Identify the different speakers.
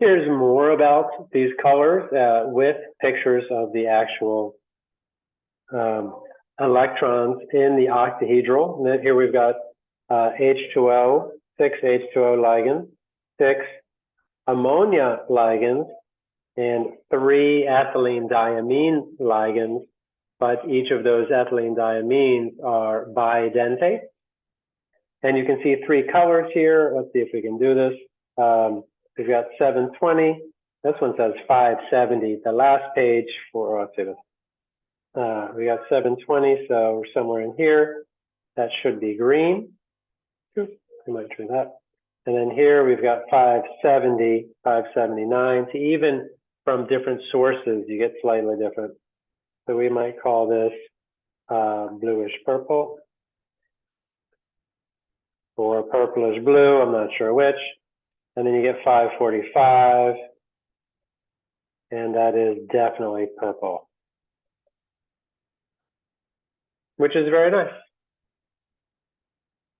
Speaker 1: Here's more about these colors uh, with pictures of the actual um, electrons in the octahedral. And here we've got uh, H2O, six H2O ligands, six ammonia ligands, and three ethylene diamine ligands, but each of those ethylene diamines are bidentate. And you can see three colors here. Let's see if we can do this. Um, we've got 720. This one says 570. The last page for, oh, let's. Uh, we got 720, so we're somewhere in here. That should be green. I might try that. And then here we've got 570, 579. So even from different sources, you get slightly different. So we might call this uh, bluish purple or purplish blue, I'm not sure which. And then you get 545, and that is definitely purple, which is very nice.